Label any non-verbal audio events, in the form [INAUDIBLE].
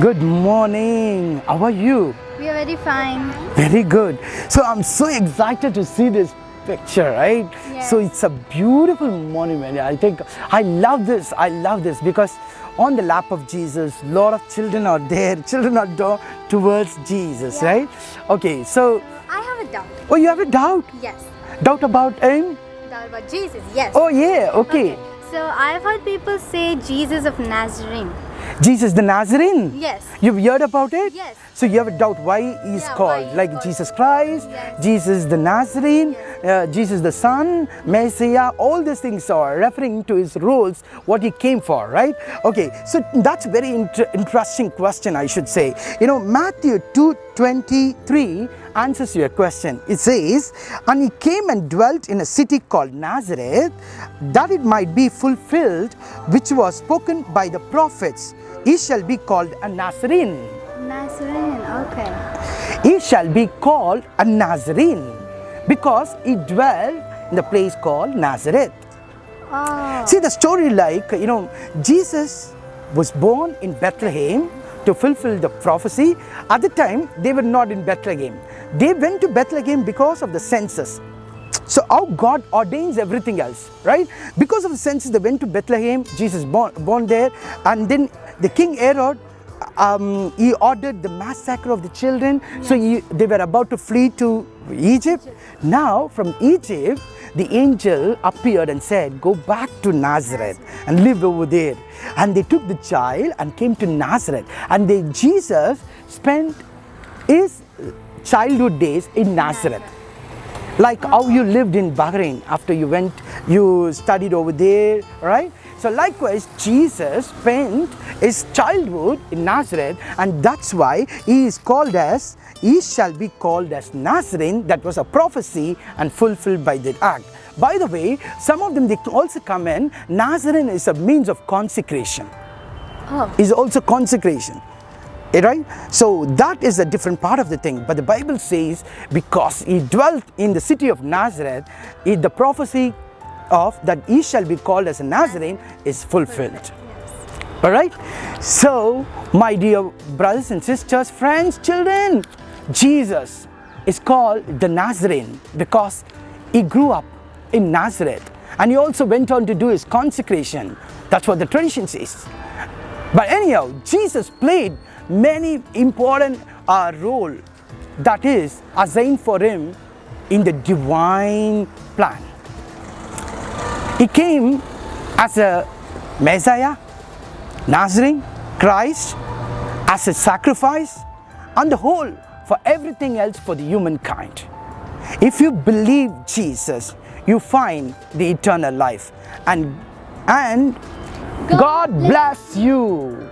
morning. How are you? We are very fine. Very good. So I'm so excited to see this picture, right? Yes. So it's a beautiful monument. I think I love this. I love this because on the lap of Jesus, a lot of children are there. [LAUGHS] Children are do- towards Jesus, Yeah. right? Okay. So, I have a doubt. oh, you have a doubt? Yes. Doubt about him? Doubt about Jesus. Yes. Oh, yeah. Okay. So I've heard people say Jesus of Nazarene. Jesus the Nazarene. Yes. You've heard about it? Yes. So you have a doubt why he's Yeah, why called he's like called- Jesus Christ, Yes. Jesus the Nazarene, uh, Jesus the Son, Messiah, all these things are referring to his roles, what he came for, right? Okay, so that's very inter- interesting question, I should say. You know, Matthew 2:23 answers your question. It says, And he came and dwelt in a city called Nazareth, that it might be fulfilled, which was spoken by the prophets. He shall be called a Nazarene Nazarene. Okay. he shall be called a Nazarene because he dwelt in the place called Nazareth. Oh. See the story like, you know, Jesus was born in Bethlehem to fulfill the prophecy. At the time, they were not in Bethlehem. They went to Bethlehem because of the census. So how God ordains everything else, right? Because of the census, they went to Bethlehem, Jesus born, born there, and then the King Herod, um, he ordered the massacre of the children. So he, they were about to flee to Egypt. Now from Egypt, the angel appeared and said, go back to Nazareth and live over there. And they took the child and came to Nazareth. And they, Jesus spent his childhood days in Nazareth like how you lived in Bahrain after you went, you studied over there, right? So likewise, Jesus spent his childhood in Nazareth and that's why he is called as, he shall be called as Nazarene. That was a prophecy and fulfilled by the act. By the way, some of them they also come in, Nazarene is a means of consecration Oh. is also consecration. Eh, Right? So that is a different part of the thing. But the Bible says because he dwelt in the city of Nazareth, it, the prophecy of that he shall be called as a Nazarene is fulfilled. All right? So, my dear brothers and sisters, friends, children, Jesus is called the Nazarene because he grew up in Nazareth and he also went on to do his consecration. That's what the tradition says. But anyhow, Jesus played many important uh, role that is assigned for him in the divine plan. He came as a Messiah, Nazarene, Christ, as a sacrifice, and the whole for everything else for the humankind. If you believe Jesus, you find the eternal life. And and God bless you.